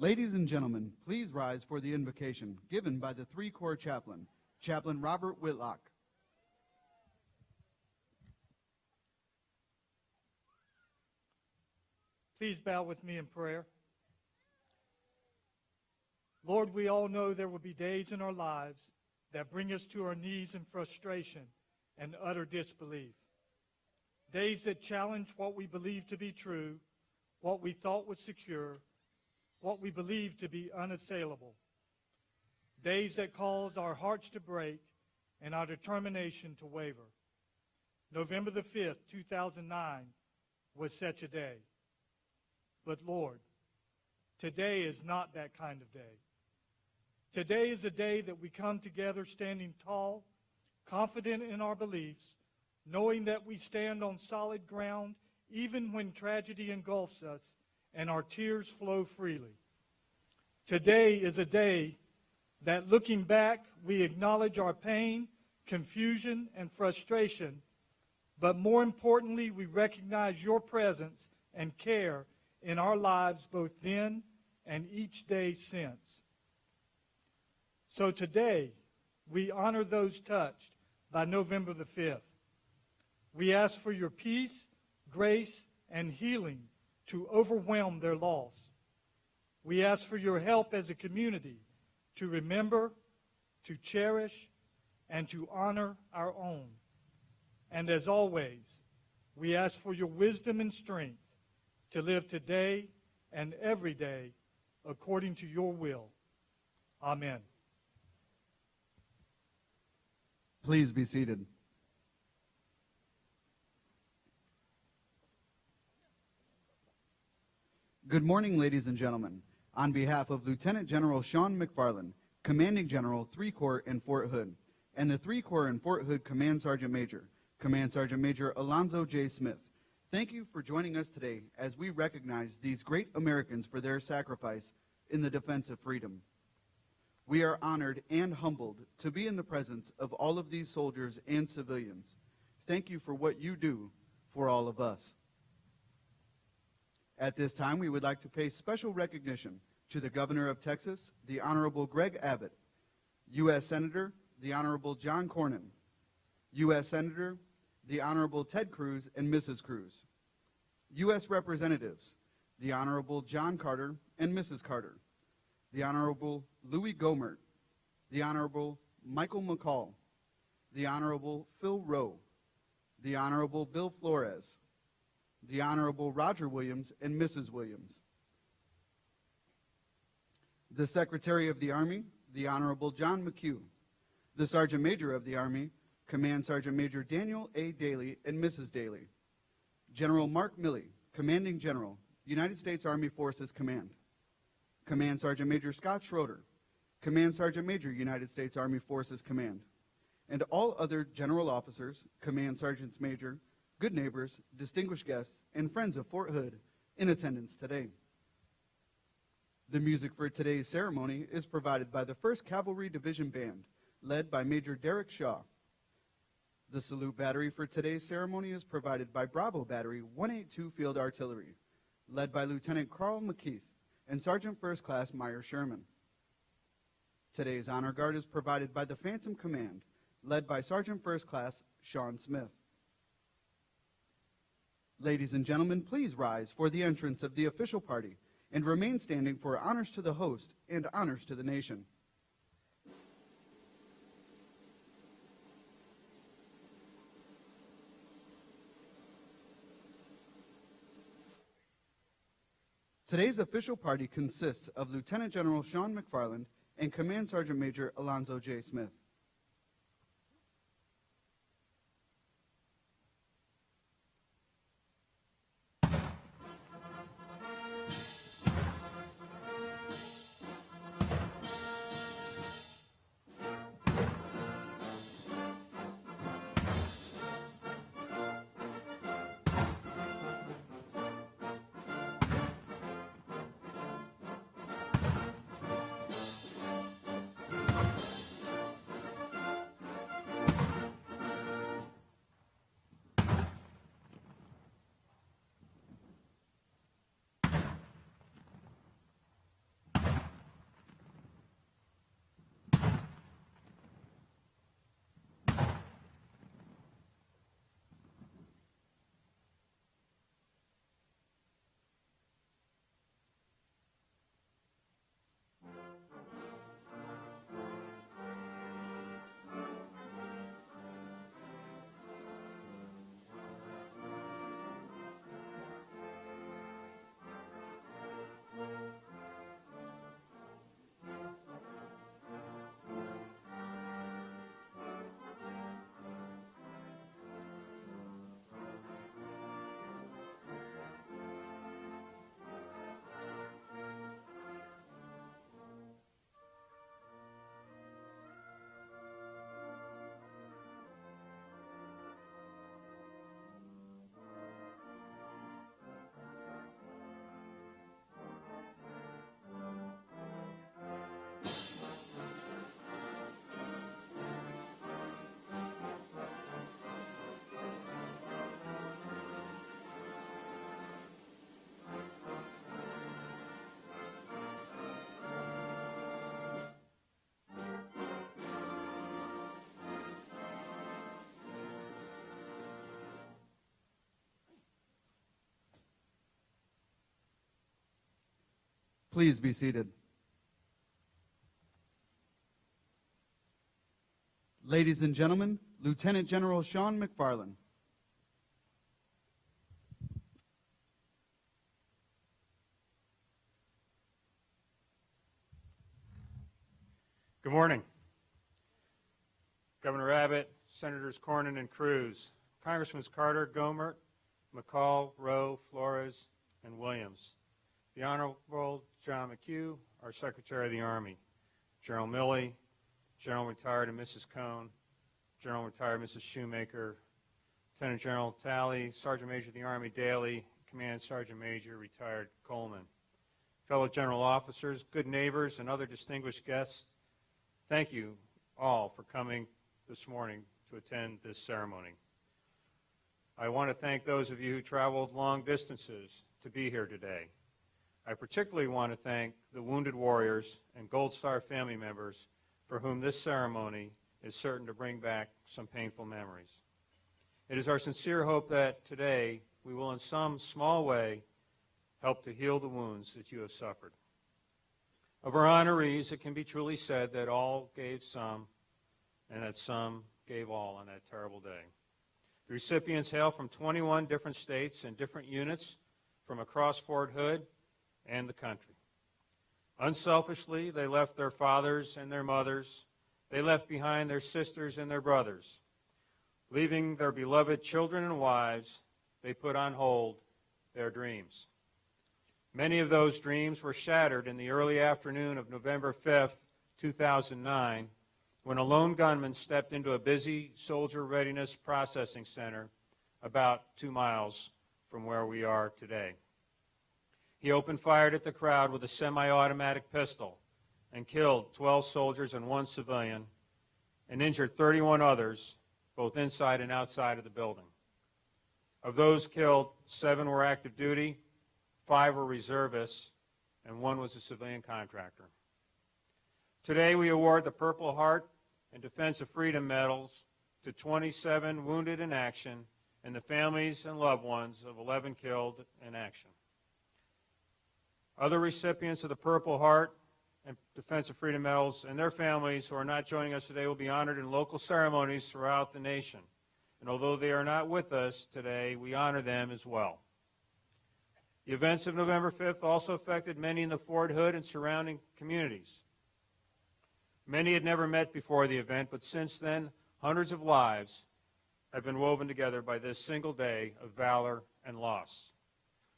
Ladies and gentlemen, please rise for the invocation given by the three corps chaplain, Chaplain Robert Whitlock. Please bow with me in prayer. Lord, we all know there will be days in our lives that bring us to our knees in frustration and utter disbelief. Days that challenge what we believe to be true, what we thought was secure, what we believe to be unassailable. Days that cause our hearts to break and our determination to waver. November the 5th, 2009 was such a day. But Lord, today is not that kind of day. Today is a day that we come together standing tall, confident in our beliefs, knowing that we stand on solid ground even when tragedy engulfs us and our tears flow freely. Today is a day that looking back, we acknowledge our pain, confusion, and frustration, but more importantly, we recognize your presence and care in our lives both then and each day since. So today, we honor those touched by November the 5th. We ask for your peace, grace, and healing to overwhelm their loss. We ask for your help as a community to remember, to cherish, and to honor our own. And as always, we ask for your wisdom and strength to live today and every day according to your will. Amen. Please be seated. Good morning, ladies and gentlemen. On behalf of Lieutenant General Sean MacFarland, Commanding General, 3 Corps in Fort Hood, and the 3 Corps in Fort Hood Command Sergeant Major, Command Sergeant Major Alonzo J. Smith, thank you for joining us today as we recognize these great Americans for their sacrifice in the defense of freedom. We are honored and humbled to be in the presence of all of these soldiers and civilians. Thank you for what you do for all of us. At this time, we would like to pay special recognition to the Governor of Texas, the Honorable Greg Abbott, U.S. Senator, the Honorable John Cornyn, U.S. Senator, the Honorable Ted Cruz and Mrs. Cruz, U.S. Representatives, the Honorable John Carter and Mrs. Carter, the Honorable Louie Gohmert, the Honorable Michael McCaul, the Honorable Phil Rowe, the Honorable Bill Flores, the Honorable Roger Williams and Mrs. Williams, the Secretary of the Army, the Honorable John McHugh, the Sergeant Major of the Army, Command Sergeant Major Daniel A. Dailey and Mrs. Dailey, General Mark Milley, Commanding General, United States Army Forces Command, Command Sergeant Major Scott Schroeder, Command Sergeant Major, United States Army Forces Command, and all other general officers, command sergeants major, good neighbors, distinguished guests, and friends of Fort Hood in attendance today. The music for today's ceremony is provided by the 1st Cavalry Division Band, led by Major Derek Shaw. The salute battery for today's ceremony is provided by Bravo Battery 182 Field Artillery, led by Lieutenant Carl McKeith and Sergeant First Class Meyer Sherman. Today's honor guard is provided by the Phantom Command, led by Sergeant First Class Sean Smith. Ladies and gentlemen, please rise for the entrance of the official party and remain standing for honors to the host and honors to the nation. Today's official party consists of Lieutenant General Sean MacFarland and Command Sergeant Major Alonzo J. Smith. Please be seated. Ladies and gentlemen, Lieutenant General Sean MacFarland. Good morning. Governor Abbott, Senators Cornyn and Cruz, Congressmen Carter, Gohmert, McCaul, Rowe, Flores, and Williams, the Honorable John McHugh, our Secretary of the Army, General Milley, General Retired and Mrs. Cone, General Retired Mrs. Shoemaker, Lieutenant General Talley, Sergeant Major of the Army Dailey, Command Sergeant Major Retired Coleman, fellow general officers, good neighbors, and other distinguished guests, thank you all for coming this morning to attend this ceremony. I want to thank those of you who traveled long distances to be here today. I particularly want to thank the wounded warriors and Gold Star family members for whom this ceremony is certain to bring back some painful memories. It is our sincere hope that today we will in some small way help to heal the wounds that you have suffered. Of our honorees, it can be truly said that all gave some and that some gave all on that terrible day. The recipients hail from 21 different states and different units from across Fort Hood and the country. Unselfishly, they left their fathers and their mothers. They left behind their sisters and their brothers. Leaving their beloved children and wives, they put on hold their dreams. Many of those dreams were shattered in the early afternoon of November 5, 2009, when a lone gunman stepped into a busy soldier readiness processing center about two miles from where we are today. He opened fire at the crowd with a semi-automatic pistol and killed 12 soldiers and one civilian and injured 31 others, both inside and outside of the building. Of those killed, seven were active duty, five were reservists, and one was a civilian contractor. Today we award the Purple Heart and Defense of Freedom medals to 27 wounded in action and the families and loved ones of 11 killed in action. Other recipients of the Purple Heart and Defense of Freedom medals and their families who are not joining us today will be honored in local ceremonies throughout the nation. And although they are not with us today, we honor them as well. The events of November 5th also affected many in the Fort Hood and surrounding communities. Many had never met before the event, but since then, hundreds of lives have been woven together by this single day of valor and loss.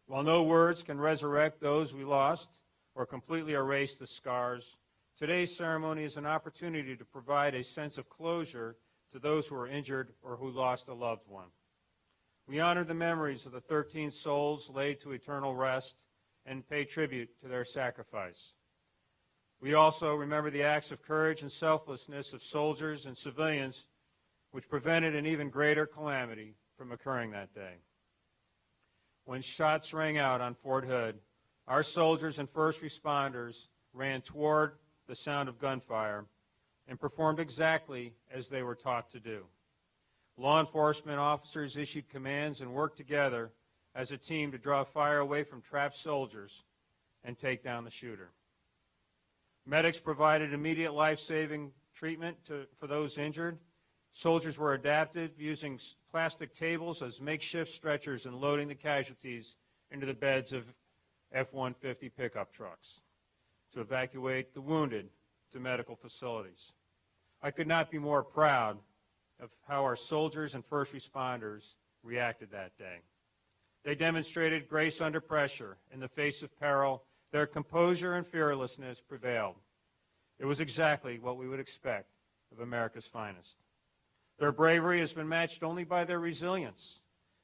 While no words can resurrect those we lost or completely erase the scars, today's ceremony is an opportunity to provide a sense of closure to those who are injured or who lost a loved one. We honor the memories of the 13 souls laid to eternal rest and pay tribute to their sacrifice. We also remember the acts of courage and selflessness of soldiers and civilians which prevented an even greater calamity from occurring that day. When shots rang out on Fort Hood, our soldiers and first responders ran toward the sound of gunfire and performed exactly as they were taught to do. Law enforcement officers issued commands and worked together as a team to draw fire away from trapped soldiers and take down the shooter. Medics provided immediate life-saving treatment to, for those injured. Soldiers were adapted using plastic tables as makeshift stretchers and loading the casualties into the beds of F-150 pickup trucks to evacuate the wounded to medical facilities. I could not be more proud of how our soldiers and first responders reacted that day. They demonstrated grace under pressure in the face of peril their composure and fearlessness prevailed. It was exactly what we would expect of America's finest. Their bravery has been matched only by their resilience,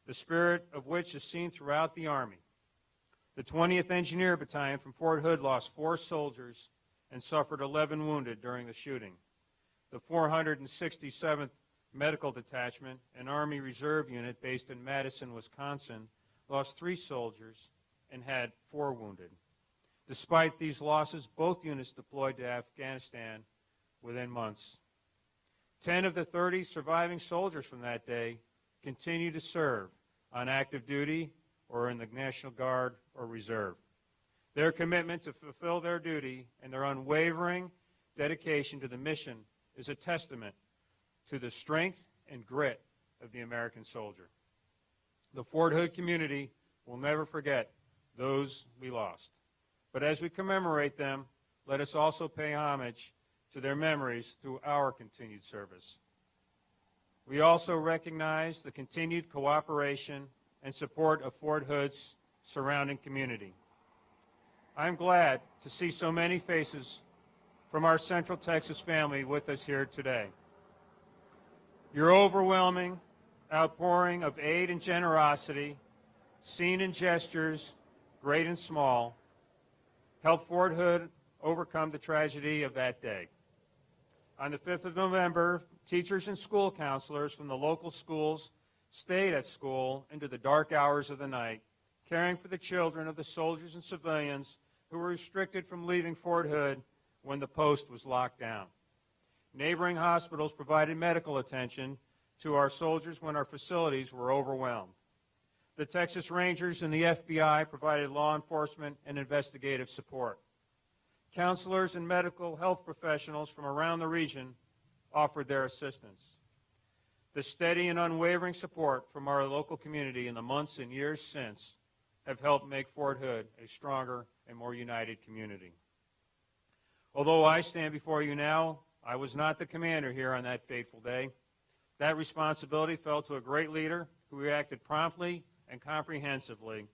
the spirit of which is seen throughout the Army. The 20th Engineer Battalion from Fort Hood lost four soldiers and suffered 11 wounded during the shooting. The 467th Medical Detachment, an Army Reserve unit based in Madison, Wisconsin, lost three soldiers and had four wounded. Despite these losses, both units deployed to Afghanistan within months. Ten of the 30 surviving soldiers from that day continue to serve on active duty or in the National Guard or Reserve. Their commitment to fulfill their duty and their unwavering dedication to the mission is a testament to the strength and grit of the American soldier. The Fort Hood community will never forget those we lost. But as we commemorate them, let us also pay homage to their memories through our continued service. We also recognize the continued cooperation and support of Fort Hood's surrounding community. I'm glad to see so many faces from our Central Texas family with us here today. Your overwhelming outpouring of aid and generosity, seen in gestures, great and small, helped Fort Hood overcome the tragedy of that day. On the 5th of November, teachers and school counselors from the local schools stayed at school into the dark hours of the night, caring for the children of the soldiers and civilians who were restricted from leaving Fort Hood when the post was locked down. Neighboring hospitals provided medical attention to our soldiers when our facilities were overwhelmed. The Texas Rangers and the FBI provided law enforcement and investigative support. Counselors and medical health professionals from around the region offered their assistance. The steady and unwavering support from our local community in the months and years since have helped make Fort Hood a stronger and more united community. Although I stand before you now, I was not the commander here on that fateful day. That responsibility fell to a great leader who reacted promptly and comprehensively,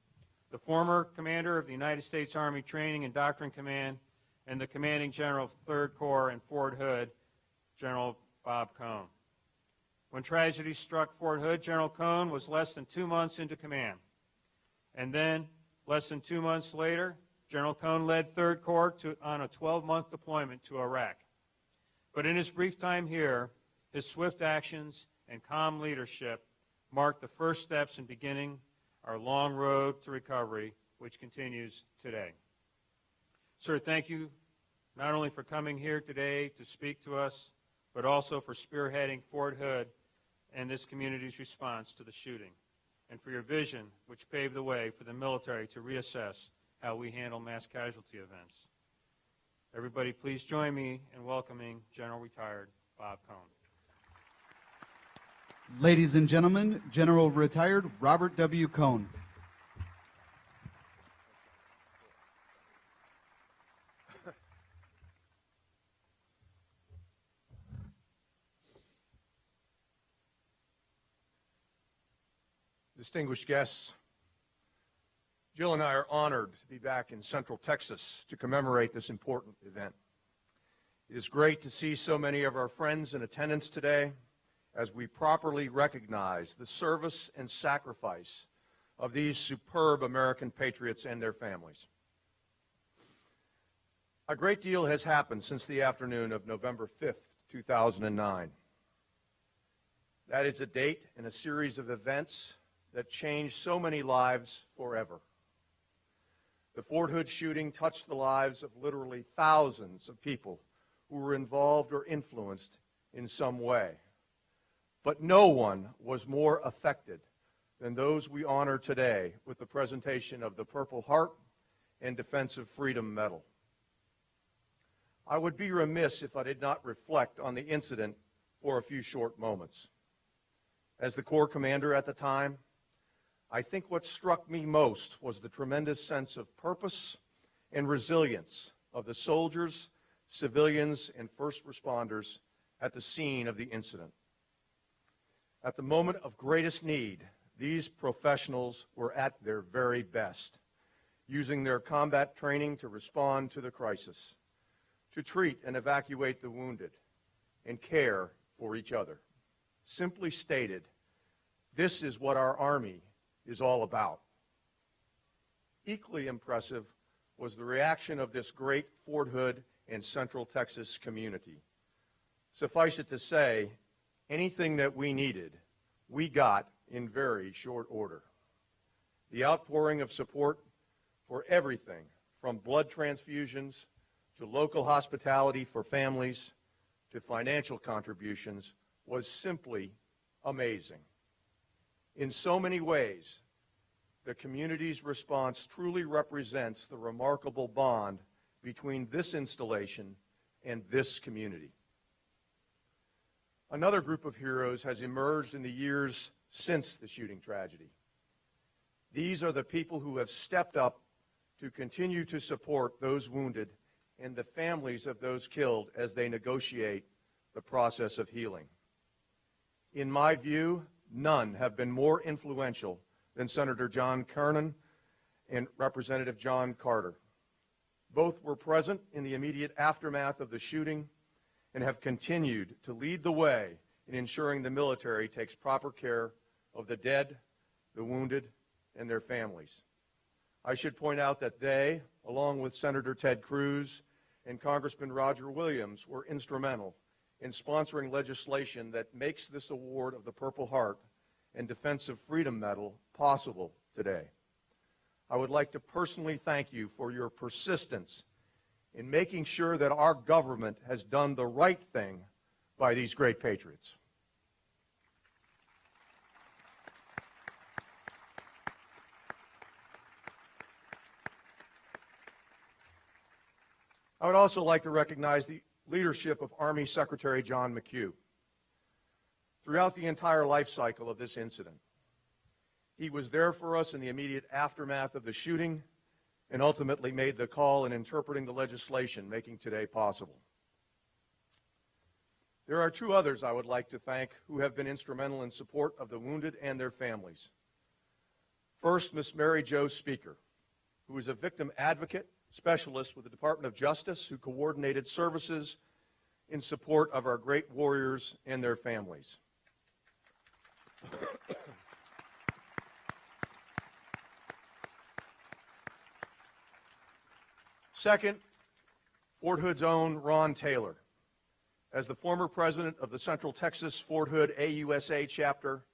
the former commander of the United States Army Training and Doctrine Command and the commanding general of 3rd Corps in Fort Hood, General Bob Cone. When tragedy struck Fort Hood, General Cone was less than two months into command. And then, less than two months later, General Cone led 3rd Corps to, on a 12-month deployment to Iraq. But in his brief time here, his swift actions and calm leadership marked the first steps in beginning our long road to recovery, which continues today. Sir, thank you not only for coming here today to speak to us, but also for spearheading Fort Hood and this community's response to the shooting, and for your vision, which paved the way for the military to reassess how we handle mass casualty events. Everybody, please join me in welcoming General Retired Bob Cone. Ladies and gentlemen, General Retired Robert W. Cone. Distinguished guests, Jill and I are honored to be back in Central Texas to commemorate this important event. It is great to see so many of our friends in attendance today as we properly recognize the service and sacrifice of these superb American patriots and their families. A great deal has happened since the afternoon of November 5th, 2009. That is a date in a series of events that changed so many lives forever. The Fort Hood shooting touched the lives of literally thousands of people who were involved or influenced in some way. But no one was more affected than those we honor today with the presentation of the Purple Heart and Defense of Freedom Medal. I would be remiss if I did not reflect on the incident for a few short moments. As the Corps commander at the time, I think what struck me most was the tremendous sense of purpose and resilience of the soldiers, civilians, and first responders at the scene of the incident. At the moment of greatest need, these professionals were at their very best, using their combat training to respond to the crisis, to treat and evacuate the wounded, and care for each other. Simply stated, this is what our Army is all about. Equally impressive was the reaction of this great Fort Hood and Central Texas community. Suffice it to say, anything that we needed, we got in very short order. The outpouring of support for everything from blood transfusions to local hospitality for families to financial contributions was simply amazing. In so many ways, the community's response truly represents the remarkable bond between this installation and this community. Another group of heroes has emerged in the years since the shooting tragedy. These are the people who have stepped up to continue to support those wounded and the families of those killed as they negotiate the process of healing. In my view, none have been more influential than Senator John Cornyn and Representative John Carter. Both were present in the immediate aftermath of the shooting and have continued to lead the way in ensuring the military takes proper care of the dead, the wounded, and their families. I should point out that they, along with Senator Ted Cruz and Congressman Roger Williams, were instrumental in sponsoring legislation that makes this award of the Purple Heart and Defense of Freedom Medal possible today. I would like to personally thank you for your persistence in making sure that our government has done the right thing by these great patriots. I would also like to recognize the leadership of Army Secretary John McHugh. Throughout the entire life cycle of this incident, he was there for us in the immediate aftermath of the shooting and ultimately made the call in interpreting the legislation making today possible. There are two others I would like to thank who have been instrumental in support of the wounded and their families. First, Ms. Mary Jo Speaker, who is a victim advocate specialist with the Department of Justice who coordinated services in support of our great warriors and their families. Second, Fort Hood's own Ron Taylor. As the former president of the Central Texas Fort Hood AUSA chapter,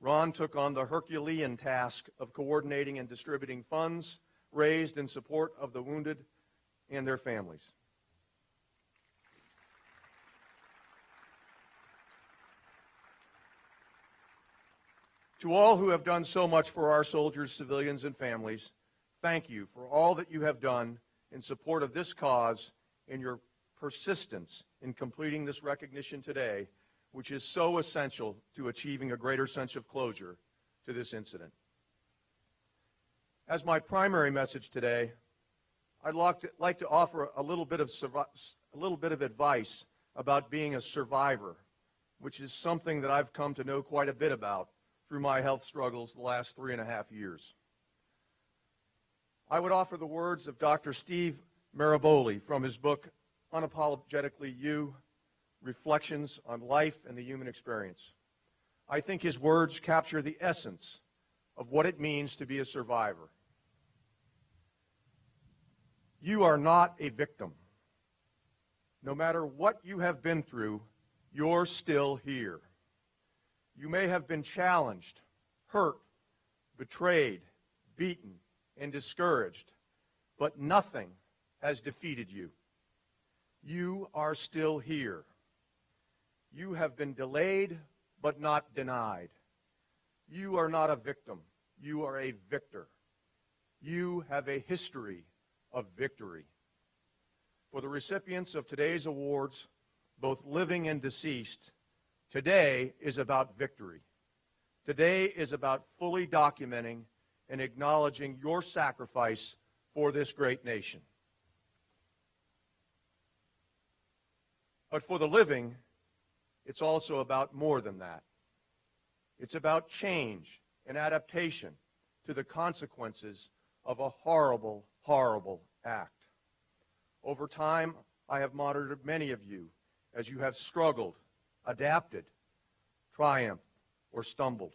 Ron took on the Herculean task of coordinating and distributing funds raised in support of the wounded and their families. To all who have done so much for our soldiers, civilians, and families, thank you for all that you have done in support of this cause and your persistence in completing this recognition today, which is so essential to achieving a greater sense of closure to this incident. As my primary message today, I'd like to offer a little bit of, a little bit of advice about being a survivor, which is something that I've come to know quite a bit about through my health struggles the last three and a half years. I would offer the words of Dr. Steve Maraboli from his book, Unapologetically You Reflections on Life and the Human Experience. I think his words capture the essence of what it means to be a survivor. You are not a victim. No matter what you have been through, you're still here. You may have been challenged, hurt, betrayed, beaten, and discouraged, but nothing has defeated you. You are still here. You have been delayed, but not denied. You are not a victim. You are a victor. You have a history of victory. For the recipients of today's awards, both living and deceased, today is about victory. Today is about fully documenting and acknowledging your sacrifice for this great nation. But for the living, it's also about more than that. It's about change and adaptation to the consequences of a horrible, horrible act. Over time, I have monitored many of you as you have struggled, adapted, triumphed, or stumbled.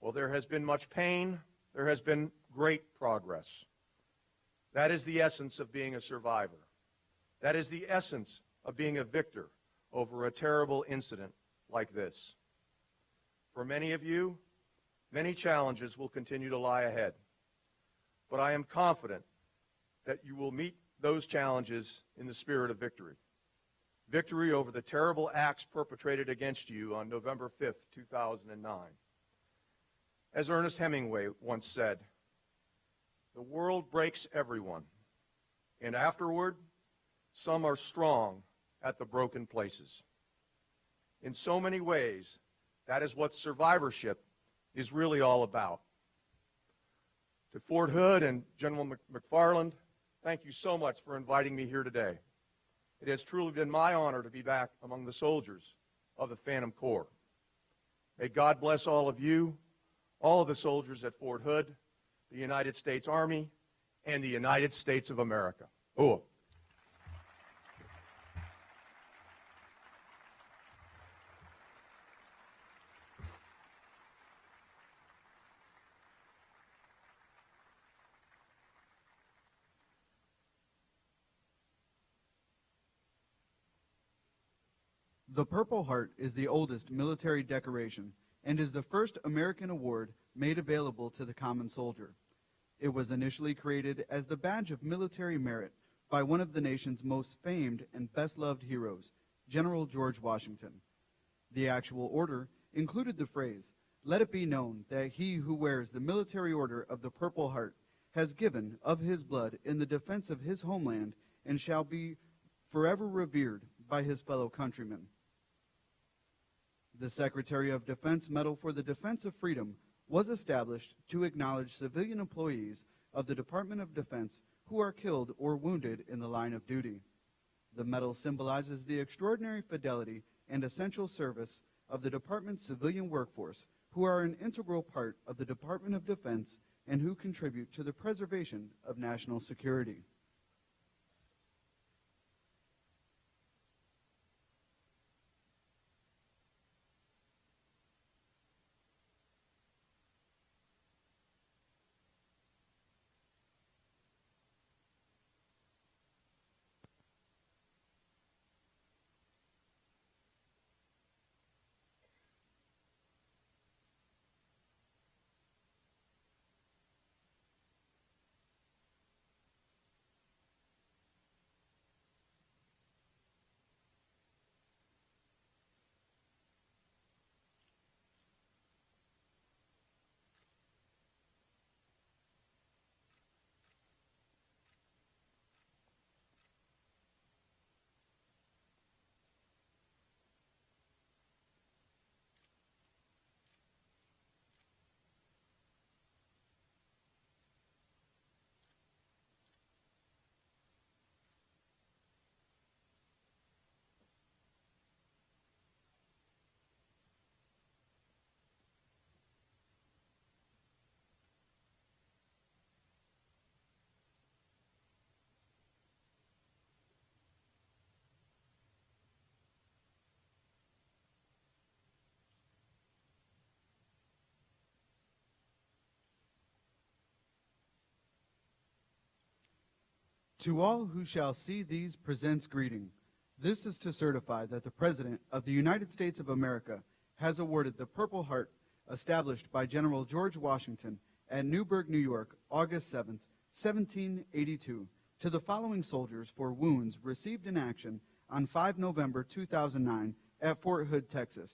Well, there has been much pain, there has been great progress. That is the essence of being a survivor. That is the essence of being a victor over a terrible incident like this. For many of you, many challenges will continue to lie ahead. But I am confident that you will meet those challenges in the spirit of victory. Victory over the terrible acts perpetrated against you on November 5th, 2009. As Ernest Hemingway once said, the world breaks everyone, and afterward, some are strong at the broken places. In so many ways, that is what survivorship is really all about. To Fort Hood and General MacFarland, thank you so much for inviting me here today. It has truly been my honor to be back among the soldiers of the Phantom Corps. May God bless all of you, all of the soldiers at Fort Hood, the United States Army, and the United States of America. Oh. The Purple Heart is the oldest military decoration and is the first American award made available to the common soldier. It was initially created as the badge of military merit by one of the nation's most famed and best-loved heroes, General George Washington. The actual order included the phrase, let it be known that he who wears the military order of the Purple Heart has given of his blood in the defense of his homeland and shall be forever revered by his fellow countrymen. The Secretary of Defense Medal for the Defense of Freedom was established to acknowledge civilian employees of the Department of Defense who are killed or wounded in the line of duty. The medal symbolizes the extraordinary fidelity and essential service of the department's civilian workforce who are an integral part of the Department of Defense and who contribute to the preservation of national security. To all who shall see these presents greeting. This is to certify that the President of the United States of America has awarded the Purple Heart established by General George Washington at Newburgh, New York, August 7, 1782, to the following soldiers for wounds received in action on 5 November 2009 at Fort Hood, Texas,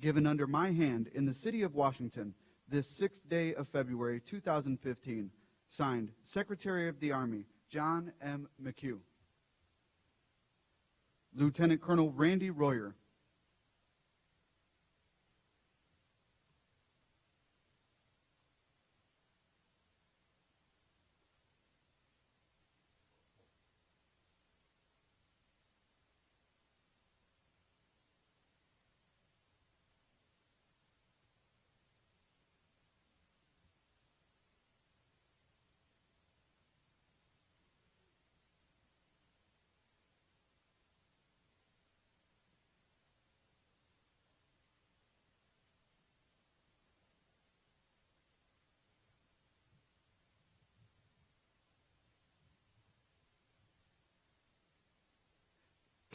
given under my hand in the city of Washington this sixth day of February 2015, signed Secretary of the Army, John M. McHugh. Lieutenant Colonel Randy Royer.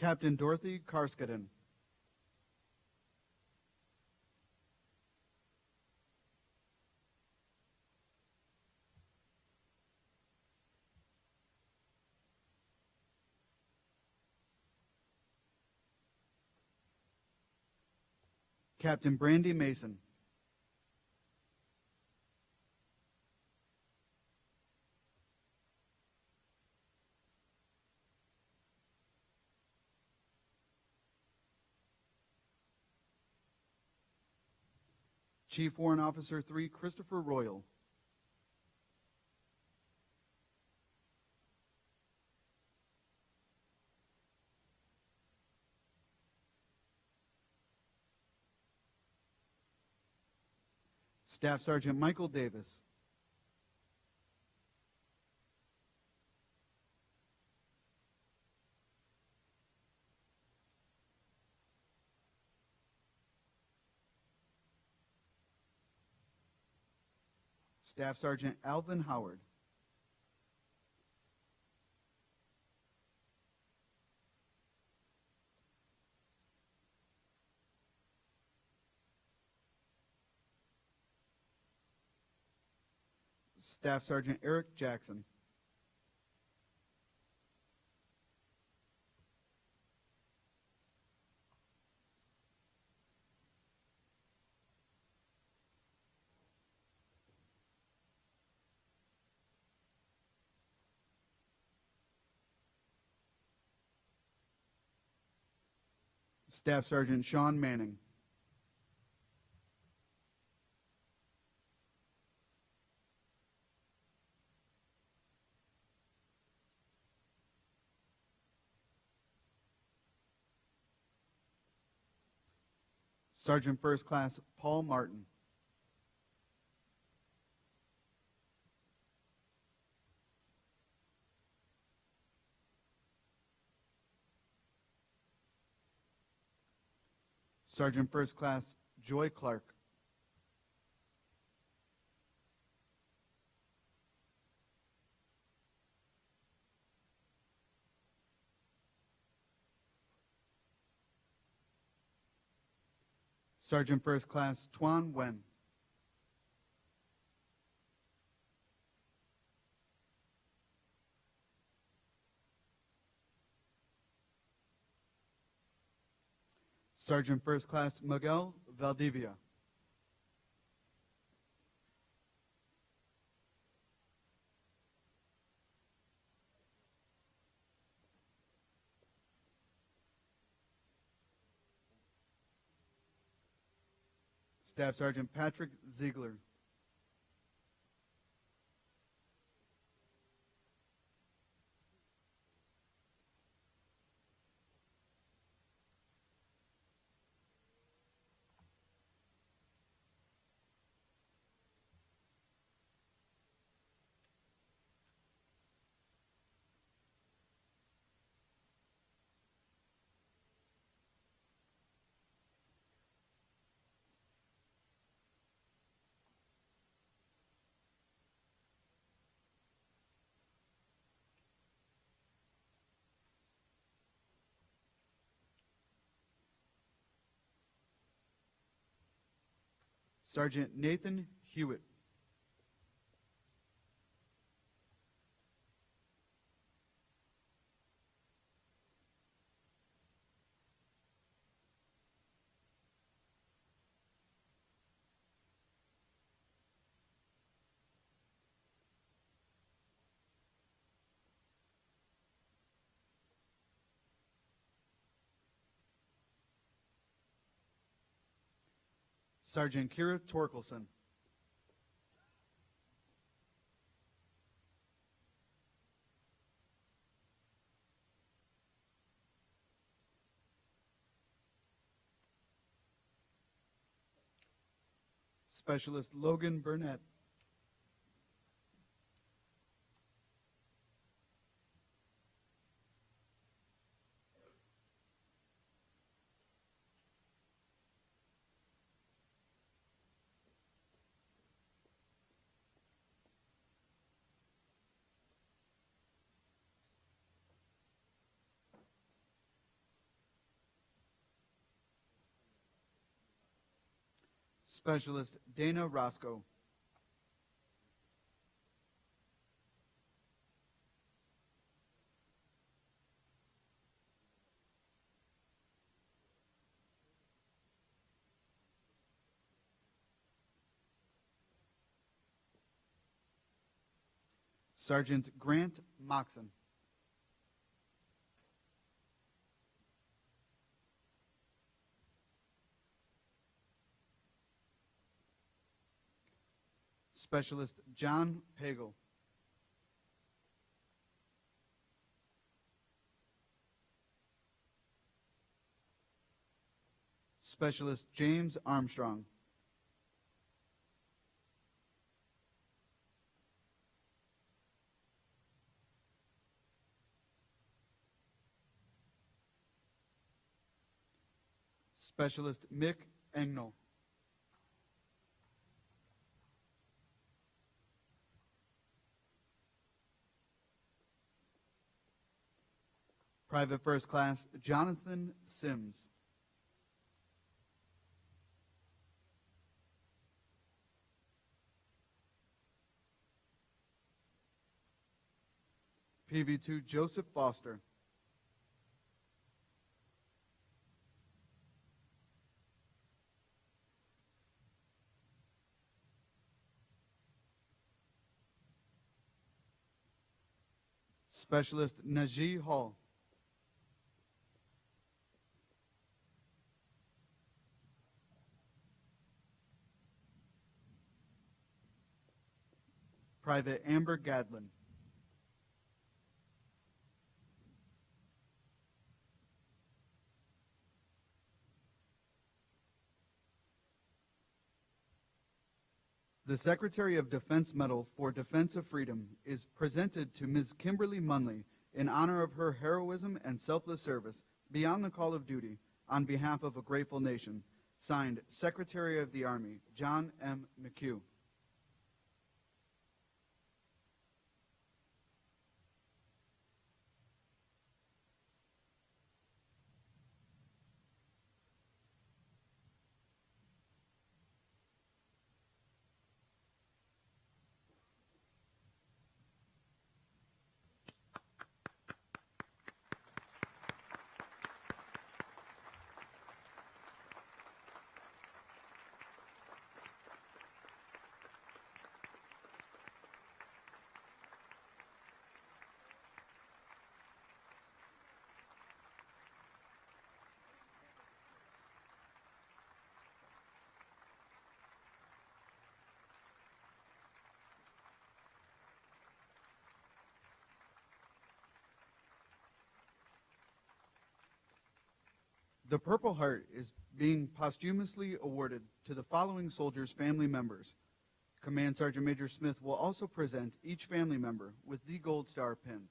Captain Dorothy Carskadon. Captain Brandy Mason. Chief Warrant Officer 3 Christopher Royal. Staff Sergeant Michael Davis. Staff Sergeant Alvin Howard. Staff Sergeant Eric Jackson. Staff Sergeant Shawn Manning. Sergeant First Class Paul Martin. Sergeant First Class Joy Clark. Sergeant First Class Tuan Wen. Sergeant First Class Miguel Valdivia. Staff Sergeant Patrick Zeigler. Sergeant Nathan Hewitt. Sergeant Kira Torkelson. Specialist Logan Burnett. Specialist Dana Roscoe. Sergeant Grant Moxon. Specialist John Pagel. Specialist James Armstrong. Specialist Mick Engnell. Private First Class Jonathan Sims. PV2 Joseph Foster. Specialist Najee Hall. Private Amber Gadlin. The Secretary of Defense Medal for Defense of Freedom is presented to Ms. Kimberly Munley in honor of her heroism and selfless service beyond the call of duty on behalf of a grateful nation. Signed, Secretary of the Army, John M. McHugh. The Purple Heart is being posthumously awarded to the following soldiers' family members. Command Sergeant Major Smith will also present each family member with the Gold Star pin.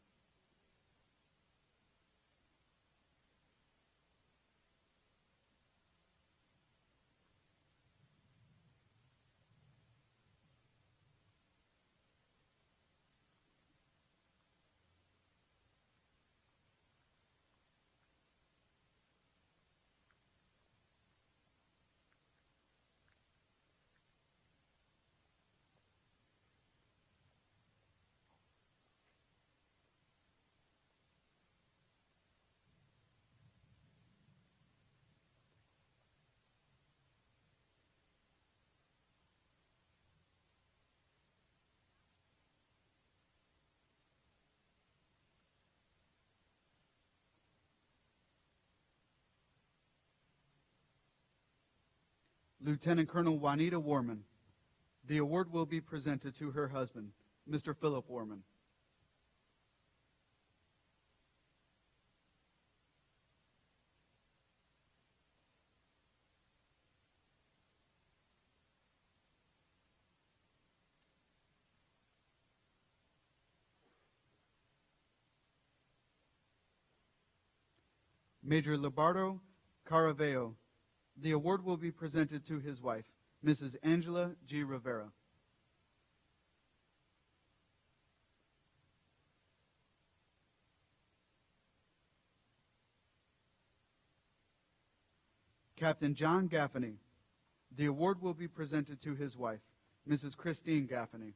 Lieutenant Colonel Juanita Warman. The award will be presented to her husband, Mr. Philip Warman. Major Libardo Caraveo. The award will be presented to his wife, Mrs. Angela G. Rivera. Captain John Gaffaney. The award will be presented to his wife, Mrs. Christine Gaffaney.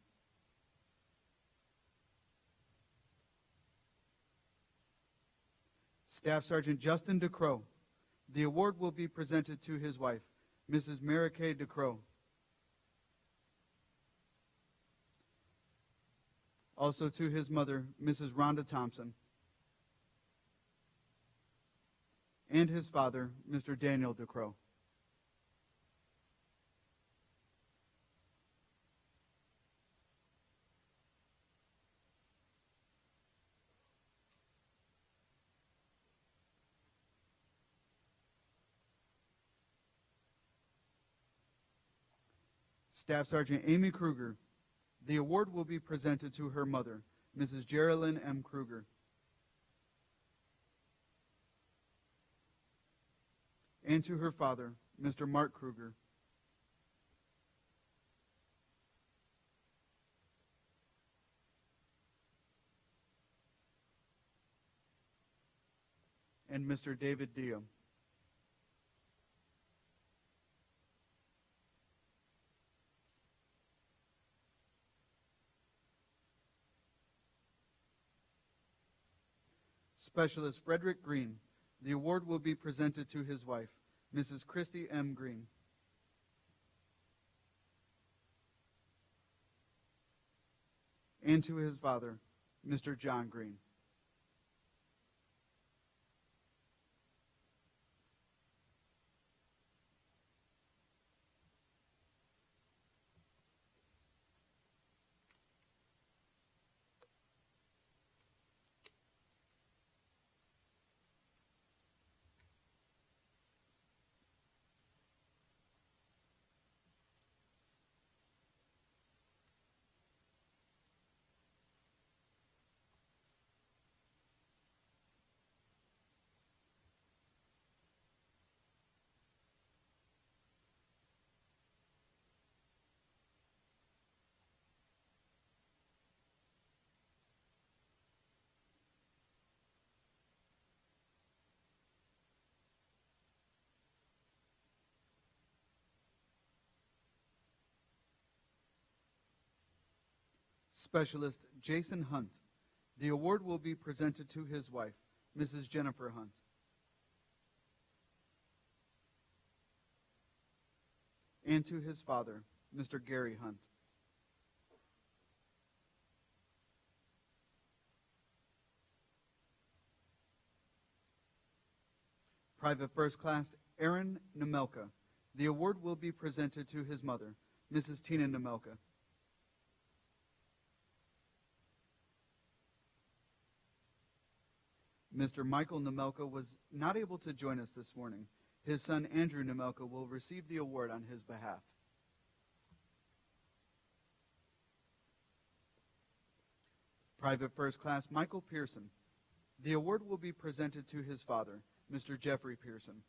Staff Sergeant Justin DeCrow. The award will be presented to his wife, Mrs. Mary Kay DeCrow. Also to his mother, Mrs. Rhonda Thompson. And his father, Mr. Daniel DeCrow. Staff Sergeant Amy Krueger. The award will be presented to her mother, Mrs. Geraldine M. Krueger. And to her father, Mr. Mark Krueger. And Mr. David Dio. Specialist Frederick Greene. The award will be presented to his wife, Mrs. Christy M. Greene. And to his father, Mr. John Greene. Specialist Jason Hunt. The award will be presented to his wife, Mrs. Jennifer Hunt. And to his father, Mr. Gary Hunt. Private First Class Aaron Nemelka. The award will be presented to his mother, Mrs. Tina Nemelka. Mr. Michael Nemelka was not able to join us this morning. His son Andrew Nemelka will receive the award on his behalf. Private First Class Michael Pearson. The award will be presented to his father, Mr. Jeffrey Pearson.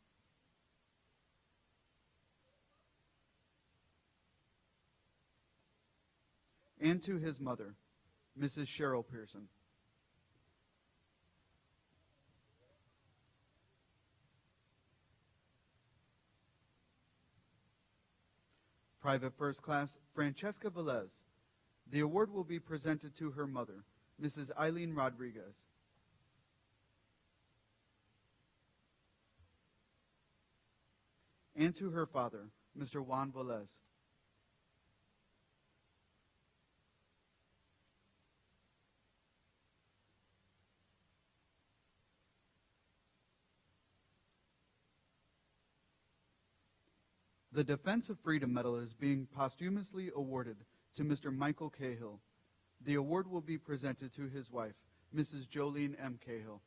And to his mother, Mrs. Cheryl Pearson. Private First Class Francheska Velez. The award will be presented to her mother, Mrs. Eileen Rodriguez. And to her father, Mr. Juan Velez. The Defense of Freedom Medal is being posthumously awarded to Mr. Michael Cahill. The award will be presented to his wife, Mrs. Jolene M. Cahill.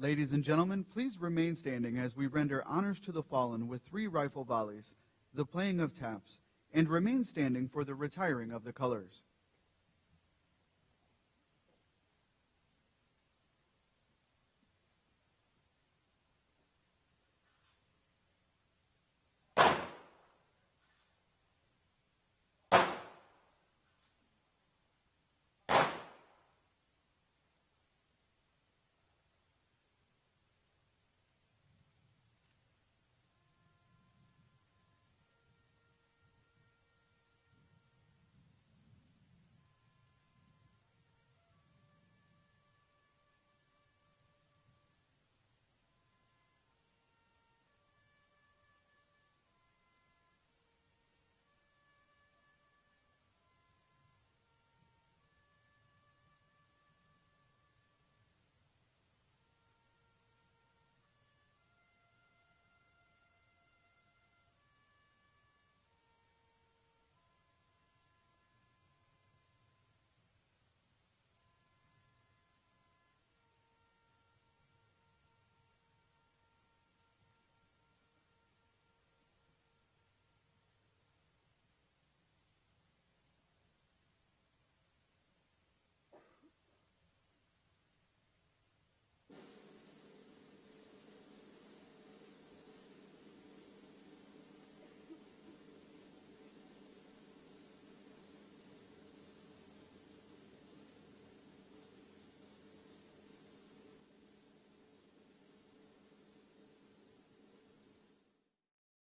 Ladies and gentlemen, please remain standing as we render honors to the fallen with three rifle volleys, the playing of taps, and remain standing for the retiring of the colors.